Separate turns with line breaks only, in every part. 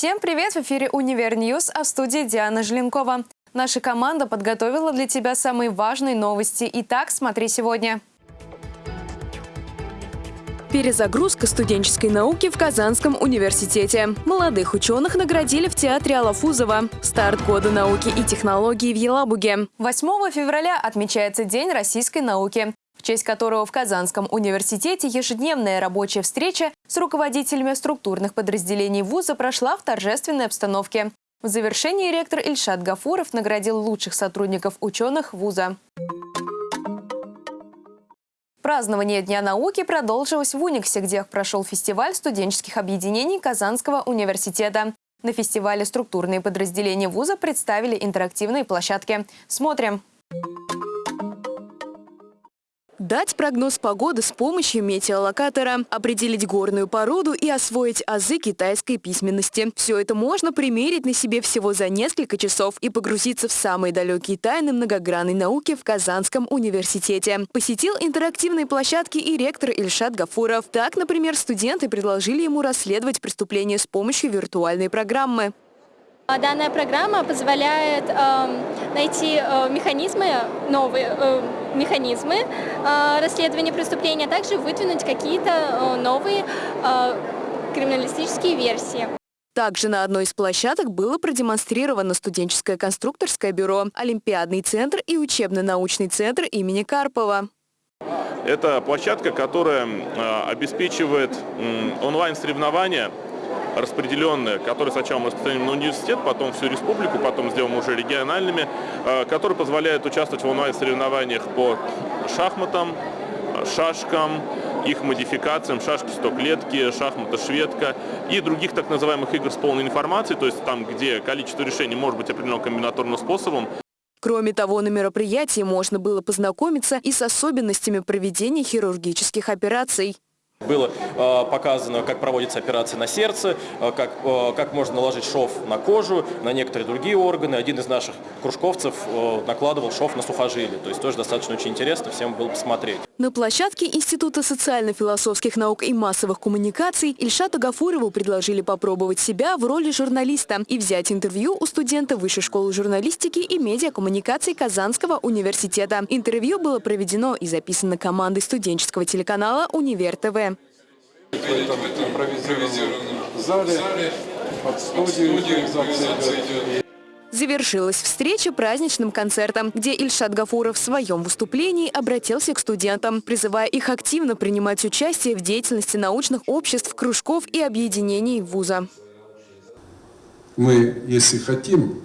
Всем привет! В эфире «Univer News», а в студии Диана Желенкова. Наша команда подготовила для тебя самые важные новости. Итак, смотри сегодня. Перезагрузка студенческой науки в Казанском университете. Молодых ученых наградили в театре Алафузова. Старт года науки и технологий в Елабуге. 8 февраля отмечается День российской науки честь которого в Казанском университете ежедневная рабочая встреча с руководителями структурных подразделений вуза прошла в торжественной обстановке. В завершении ректор Ильшат Гафуров наградил лучших сотрудников ученых вуза. Празднование Дня науки продолжилось в Униксе, где прошел фестиваль студенческих объединений Казанского университета. На фестивале структурные подразделения вуза представили интерактивные площадки. Смотрим. Дать прогноз погоды с помощью метеолокатора, определить горную породу и освоить азы китайской письменности. Все это можно примерить на себе всего за несколько часов и погрузиться в самые далекие тайны многогранной науки в Казанском университете. Посетил интерактивные площадки и ректор Ильшат Гафуров. Так, например, студенты предложили ему расследовать преступления с помощью виртуальной программы.
Данная программа позволяет э, найти э, механизмы, новые э, механизмы э, расследования преступления, а также выдвинуть какие-то новые криминалистические версии.
Также на одной из площадок было продемонстрировано студенческое конструкторское бюро, Олимпиадный центр и учебно-научный центр имени Карпова.
Это площадка, которая обеспечивает онлайн-соревнования распределенные, которые сначала мы распространим на университет, потом всю республику, потом сделаем уже региональными, э, которые позволяют участвовать в онлайн-соревнованиях по шахматам, шашкам, их модификациям, шашки стоклетки, шахматы шведка и других так называемых игр с полной информацией, то есть там, где количество решений может быть определено комбинаторным способом.
Кроме того, на мероприятии можно было познакомиться и с особенностями проведения хирургических операций.
Было э, показано, как проводится операция на сердце, э, как, э, как можно наложить шов на кожу, на некоторые другие органы. Один из наших кружковцев э, накладывал шов на сухожилие. То есть тоже достаточно очень интересно, всем было посмотреть.
На площадке Института социально-философских наук и массовых коммуникаций Ильшату Гафурову предложили попробовать себя в роли журналиста и взять интервью у студента Высшей школы журналистики и медиакоммуникаций Казанского университета. Интервью было проведено и записано командой студенческого телеканала «Универ ТВ»
в этом импровизированном зале под студию
Завершилась встреча праздничным концертом, где Ильшат Гафуров в своем выступлении обратился к студентам, призывая их активно принимать участие в деятельности научных обществ, кружков и объединений вуза.
Мы, если хотим,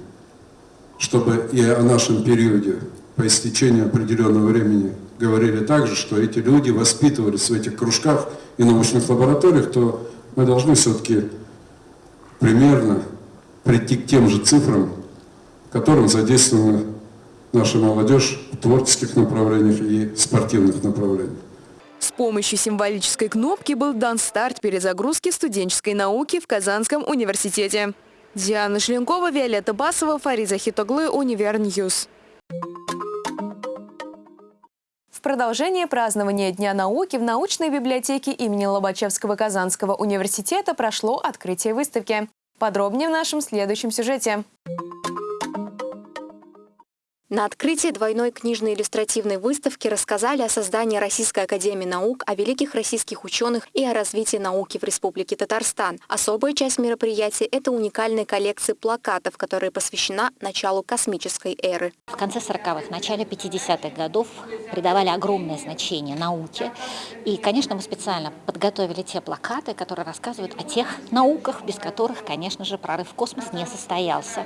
чтобы и о нашем периоде по истечению определенного времени говорили также, что эти люди воспитывались в этих кружках и научных лабораториях, то мы должны все-таки примерно прийти к тем же цифрам, которым задействована наша молодежь в творческих направлениях и спортивных направлениях.
С помощью символической кнопки был дан старт перезагрузки студенческой науки в Казанском университете. Диана Желенкова, Виолетта Басова, Фарид Захидоглы, Univer News продолжение празднования Дня науки в научной библиотеке имени Лобачевского Казанского университета прошло открытие выставки. Подробнее в нашем следующем сюжете.
На открытии двойной книжной иллюстративной выставки рассказали о создании Российской академии наук, о великих российских ученых и о развитии науки в Республике Татарстан. Особая часть мероприятия – это уникальная коллекция плакатов, которая посвящена началу космической эры.
В конце 40-х, начале 50-х годов придавали огромное значение науке. И, конечно, мы специально подготовили те плакаты, которые рассказывают о тех науках, без которых, конечно же, прорыв в космос не состоялся.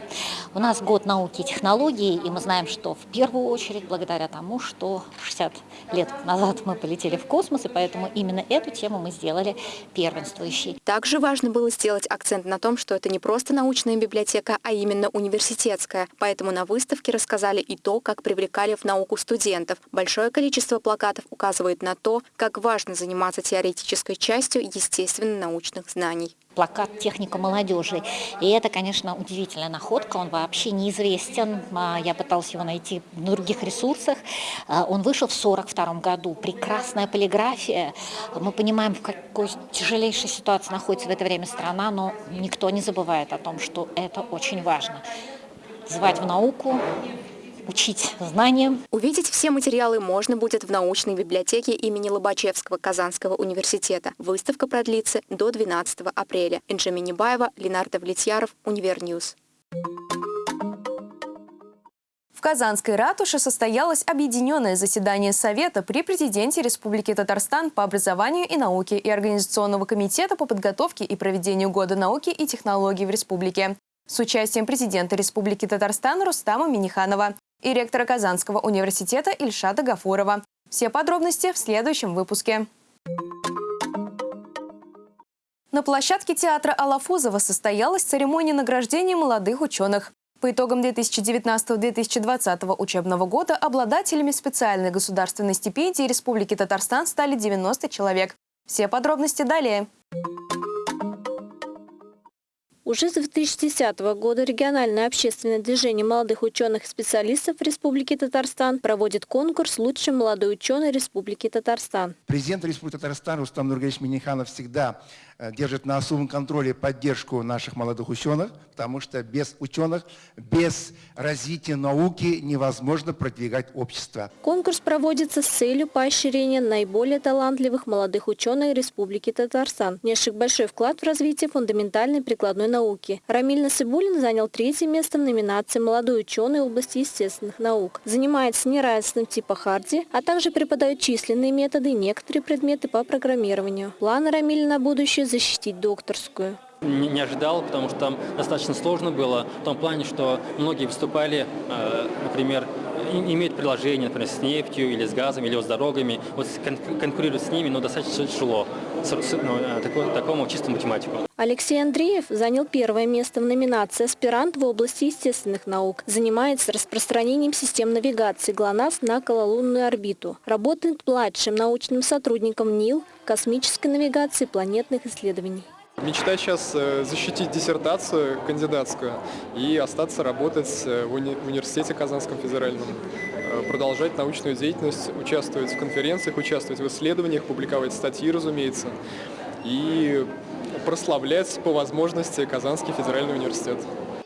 У нас год науки и технологий, и мы знаем, что в первую очередь благодаря тому, что 60 лет назад мы полетели в космос, и поэтому именно эту тему мы сделали первенствующей.
Также важно было сделать акцент на том, что это не просто научная библиотека, а именно университетская. Поэтому на выставке рассказали и то, как привлекали в науку студентов. Большое количество плакатов указывает на то, как важно заниматься теоретической частью естественно-научных знаний
плакат «Техника молодежи». И это, конечно, удивительная находка, он вообще неизвестен. А, я пыталась его найти на других ресурсах. А, он вышел в 1942 году. Прекрасная полиграфия. Мы понимаем, в какой тяжелейшей ситуации находится в это время страна, но никто не забывает о том, что это очень важно. Звать в науку, учить знаниям.
Увидеть все материалы можно будет в научной библиотеке имени Лобачевского Казанского университета. Выставка продлится до 12 апреля. Инжа Минибаева, Ленар Давлетьяров, Univer News.
В Казанской ратуше состоялось объединенное заседание Совета при президенте Республики Татарстан по образованию и науке и Организационного комитета по подготовке и проведению Года науки и технологий в республике с участием президента Республики Татарстан Рустама Миниханова, и ректора Казанского университета Ильшата Гафурова. Все подробности в следующем выпуске. На площадке театра Алафузова состоялась церемония награждения молодых ученых. По итогам 2019-2020 учебного года обладателями специальной государственной стипендии Республики Татарстан стали 90 человек. Все подробности далее.
Уже с 2010 года региональное общественное движение молодых ученых и специалистов Республики Татарстан проводит конкурс «Лучший молодой ученый Республики Татарстан».
Президент Республики Татарстан Рустам Нургалевич Миниханов всегда Э, держит на особом контроле поддержку наших молодых ученых, потому что без ученых, без развития науки невозможно продвигать общество.
Конкурс проводится с целью поощрения наиболее талантливых молодых ученых Республики Татарстан, внесших большой вклад в развитие фундаментальной прикладной науки. Рамиль Насыбулин занял третье место в номинации «Молодой ученый области естественных наук». Занимается неравенством типа Харди, а также преподает численные методы и некоторые предметы по программированию. Планы Рамиля на будущее защитить докторскую.
Не, ожидал, потому что там достаточно сложно было, в том плане, что многие выступали, э, например, имеют приложение, например, с нефтью или с газом, или с дорогами, вот конкурировать с ними, но достаточно тяжело, такому, такому чистому математику.
Алексей Андреев занял первое место в номинации «Аспирант в области естественных наук». Занимается распространением систем навигации ГЛОНАСС на окололунную орбиту. Работает младшим научным сотрудником НИЛ, космической навигации планетных исследований.
Мечта сейчас э, защитить диссертацию кандидатскую и остаться работать э, в уни университете Казанском федеральном, э, продолжать научную деятельность, участвовать в конференциях, участвовать в исследованиях, публиковать статьи, разумеется, и прославлять по возможности Казанский федеральный университет.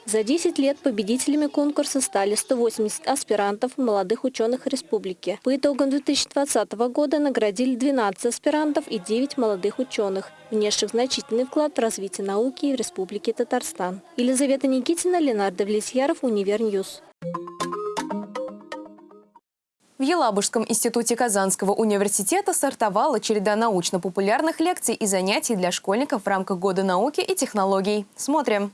За 10 лет победителями конкурса стали 180 аспирантов молодых ученых республики. По итогам 2020 года наградили 12 аспирантов и 9 молодых ученых, внесших значительный вклад в развитие науки в Республике Татарстан. Елизавета Никитина, Ленар Давлетьяров, Univer News.
В Елабужском институте Казанского университета стартовала череда научно-популярных лекций и занятий для школьников в рамках Года науки и технологий. Смотрим.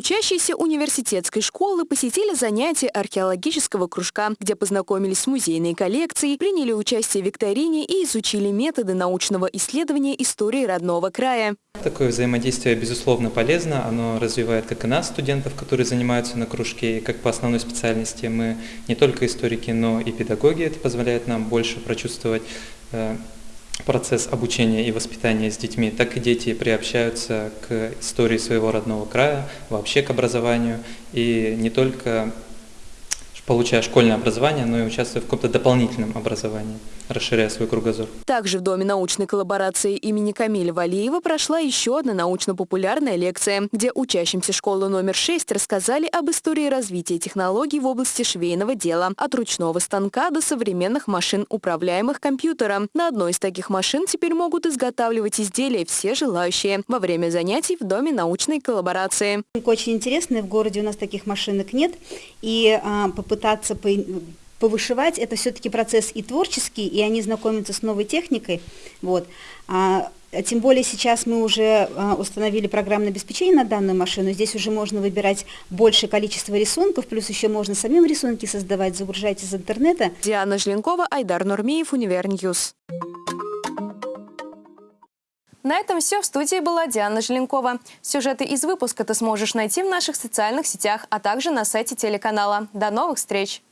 Учащиеся университетской школы посетили занятия археологического кружка, где познакомились с музейной коллекцией, приняли участие в викторине и изучили методы научного исследования истории родного края.
Такое взаимодействие, безусловно, полезно. Оно развивает как и нас, студентов, которые занимаются на кружке, и как по основной специальности мы не только историки, но и педагоги. Это позволяет нам больше прочувствовать э, процесс обучения и воспитания с детьми, так и дети приобщаются к истории своего родного края, вообще к образованию, и не только получая школьное образование, но и участвуя в каком-то дополнительном образовании расширяя свой кругозор.
Также в Доме научной коллаборации имени Камиля Валиева прошла еще одна научно-популярная лекция, где учащимся школы номер 6 рассказали об истории развития технологий в области швейного дела, от ручного станка до современных машин, управляемых компьютером. На одной из таких машин теперь могут изготавливать изделия все желающие во время занятий в Доме научной коллаборации.
Очень интересно, в городе у нас таких машинок нет, и а, попытаться по повышивать, это все-таки процесс и творческий, и они знакомятся с новой техникой. Вот. А, тем более сейчас мы уже а, установили программное обеспечение на данную машину. Здесь уже можно выбирать большее количество рисунков, плюс еще можно самим рисунки создавать, загружать из интернета.
Диана Жленкова, Айдар Нурмиев, Univer News. На этом все. В студии была Диана Желенкова. Сюжеты из выпуска ты сможешь найти в наших социальных сетях, а также на сайте телеканала. До новых встреч!